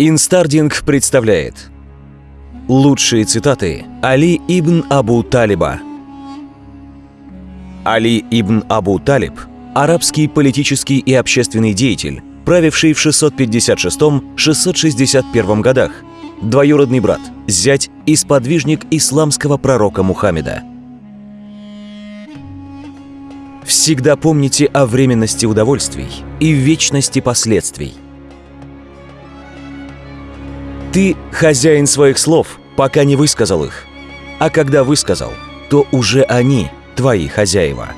Инстардинг представляет Лучшие цитаты Али ибн Абу Талиба. Али ибн Абу Талиб – арабский политический и общественный деятель, правивший в 656-661 годах, двоюродный брат, зять и сподвижник исламского пророка Мухаммеда. Всегда помните о временности удовольствий и вечности последствий – ты хозяин своих слов, пока не высказал их. А когда высказал, то уже они твои хозяева.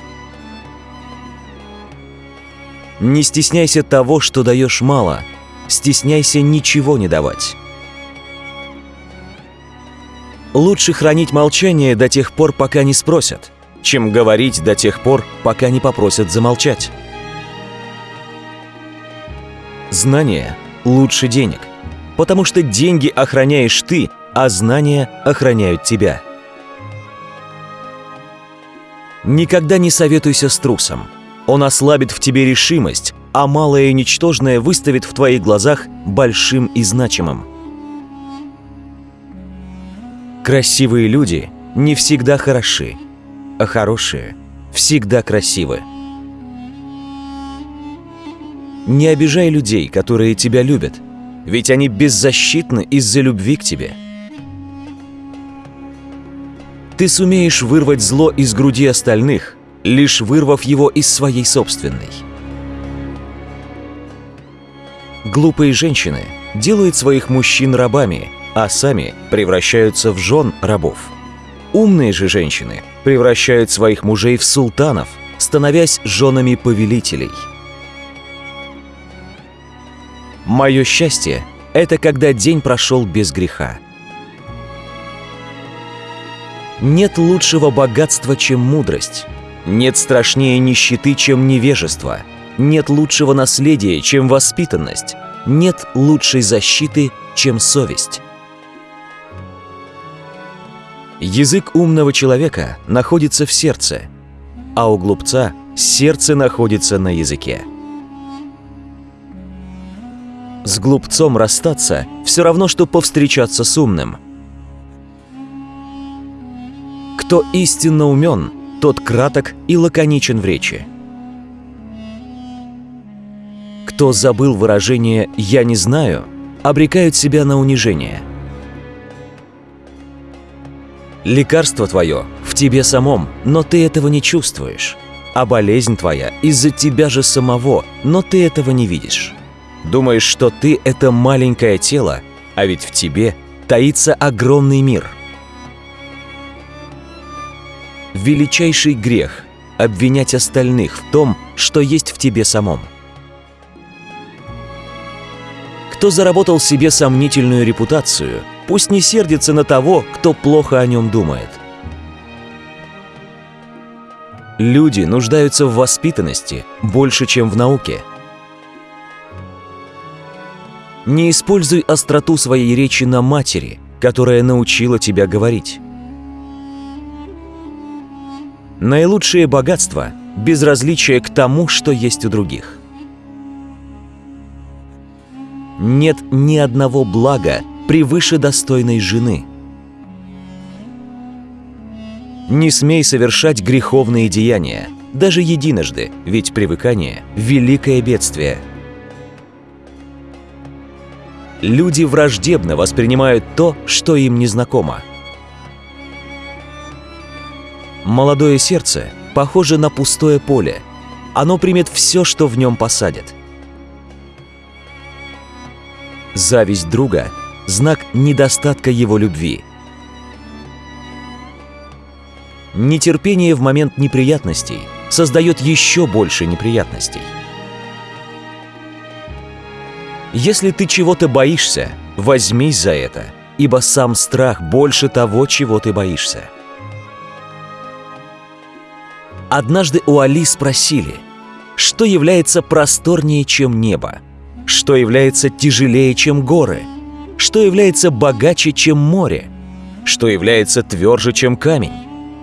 Не стесняйся того, что даешь мало. Стесняйся ничего не давать. Лучше хранить молчание до тех пор, пока не спросят, чем говорить до тех пор, пока не попросят замолчать. Знание лучше денег потому что деньги охраняешь ты, а знания охраняют тебя. Никогда не советуйся с трусом. Он ослабит в тебе решимость, а малое и ничтожное выставит в твоих глазах большим и значимым. Красивые люди не всегда хороши, а хорошие всегда красивы. Не обижай людей, которые тебя любят – ведь они беззащитны из-за любви к тебе. Ты сумеешь вырвать зло из груди остальных, лишь вырвав его из своей собственной. Глупые женщины делают своих мужчин рабами, а сами превращаются в жен рабов. Умные же женщины превращают своих мужей в султанов, становясь женами повелителей – Мое счастье – это когда день прошел без греха. Нет лучшего богатства, чем мудрость. Нет страшнее нищеты, чем невежество. Нет лучшего наследия, чем воспитанность. Нет лучшей защиты, чем совесть. Язык умного человека находится в сердце, а у глупца сердце находится на языке. С глупцом расстаться все равно, что повстречаться с умным. Кто истинно умен, тот краток и лаконичен в речи. Кто забыл выражение «я не знаю», обрекают себя на унижение. Лекарство твое в тебе самом, но ты этого не чувствуешь. А болезнь твоя из-за тебя же самого, но ты этого не видишь. Думаешь, что ты — это маленькое тело, а ведь в тебе таится огромный мир. Величайший грех — обвинять остальных в том, что есть в тебе самом. Кто заработал себе сомнительную репутацию, пусть не сердится на того, кто плохо о нем думает. Люди нуждаются в воспитанности больше, чем в науке – не используй остроту своей речи на матери, которая научила тебя говорить. Наилучшее богатство – безразличие к тому, что есть у других. Нет ни одного блага превыше достойной жены. Не смей совершать греховные деяния, даже единожды, ведь привыкание – великое бедствие – люди враждебно воспринимают то, что им незнакомо. Молодое сердце похоже на пустое поле. Оно примет все, что в нем посадят. Зависть друга – знак недостатка его любви. Нетерпение в момент неприятностей создает еще больше неприятностей. Если ты чего-то боишься, возьмись за это, ибо сам страх больше того, чего ты боишься. Однажды у Али спросили, что является просторнее, чем небо, что является тяжелее, чем горы, что является богаче, чем море, что является тверже, чем камень,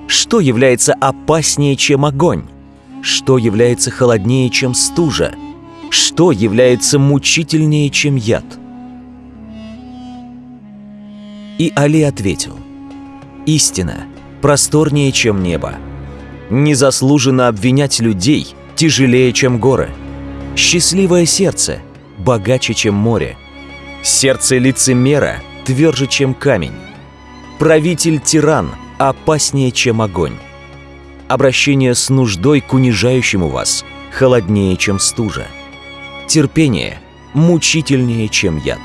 что является опаснее, чем огонь, что является холоднее, чем стужа – что является мучительнее, чем яд? И Али ответил, «Истина просторнее, чем небо. Незаслуженно обвинять людей тяжелее, чем горы. Счастливое сердце богаче, чем море. Сердце лицемера тверже, чем камень. Правитель-тиран опаснее, чем огонь. Обращение с нуждой к унижающему вас холоднее, чем стужа. Терпение мучительнее, чем яд.